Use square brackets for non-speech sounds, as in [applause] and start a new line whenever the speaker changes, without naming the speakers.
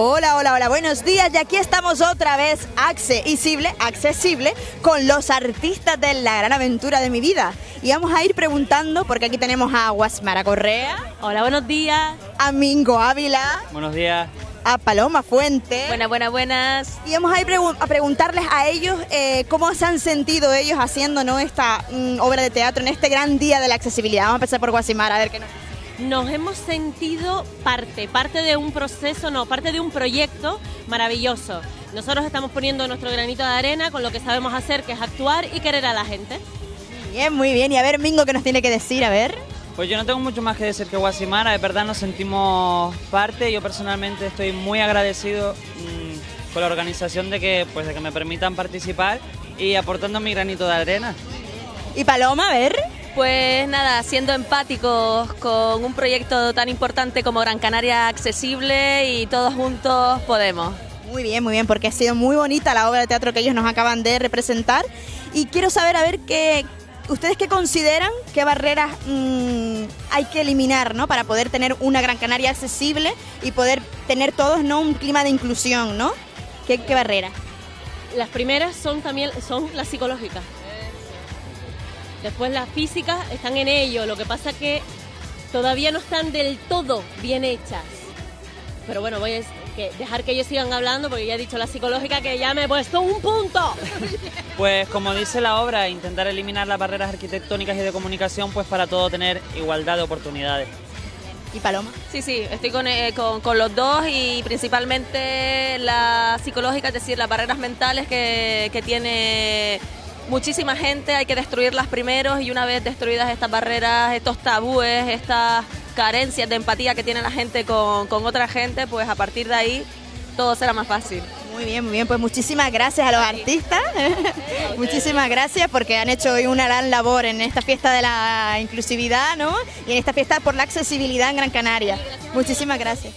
hola, buenos días. Y aquí estamos otra vez accesible, accesible con los artistas de la gran aventura de mi vida. Y vamos a ir preguntando, porque aquí tenemos a Guasmara Correa.
Hola, buenos días.
A Mingo Ávila.
Buenos días.
A Paloma Fuente.
Buenas, buenas, buenas.
Y vamos a ir a preguntarles a ellos eh, cómo se han sentido ellos haciendo ¿no? esta mm, obra de teatro en este gran día de la accesibilidad. Vamos a empezar por Guasimara, a ver qué nos
nos hemos sentido parte, parte de un proceso, no, parte de un proyecto maravilloso. Nosotros estamos poniendo nuestro granito de arena con lo que sabemos hacer, que es actuar y querer a la gente.
Bien, muy bien. Y a ver, Mingo, ¿qué nos tiene que decir? A ver.
Pues yo no tengo mucho más que decir que Guasimara, de verdad nos sentimos parte. Yo personalmente estoy muy agradecido mm, con la organización de que, pues, de que me permitan participar y aportando mi granito de arena.
¿Y Paloma, a ver?
Pues nada, siendo empáticos con un proyecto tan importante como Gran Canaria Accesible y todos juntos podemos.
Muy bien, muy bien, porque ha sido muy bonita la obra de teatro que ellos nos acaban de representar. Y quiero saber, a ver, qué, ¿ustedes qué consideran, qué barreras mm, hay que eliminar ¿no? para poder tener una Gran Canaria accesible y poder tener todos ¿no? un clima de inclusión? ¿no? ¿Qué, qué barreras?
Las primeras son también son las psicológicas. Después las físicas están en ello, lo que pasa que todavía no están del todo bien hechas. Pero bueno, voy a dejar que ellos sigan hablando porque ya he dicho la psicológica que ya me he puesto un punto.
Pues como dice la obra, intentar eliminar las barreras arquitectónicas y de comunicación pues para todo tener igualdad de oportunidades.
¿Y Paloma?
Sí, sí, estoy con, eh, con, los dos y principalmente la psicológica, es decir, las barreras mentales que, que tiene muchísima gente, hay que destruirlas primero y una vez destruidas estas barreras, estos tabúes, estas carencias de empatía que tiene la gente con, otra gente, pues a partir de ahí todo será más fácil.
Muy bien, muy bien, pues muchísimas gracias a los artistas, [laughs] muchísimas gracias porque han hecho hoy una gran labor en esta fiesta de la inclusividad, ¿no? Y en esta fiesta por la accesibilidad en Gran Canaria. Muchísimas gracias.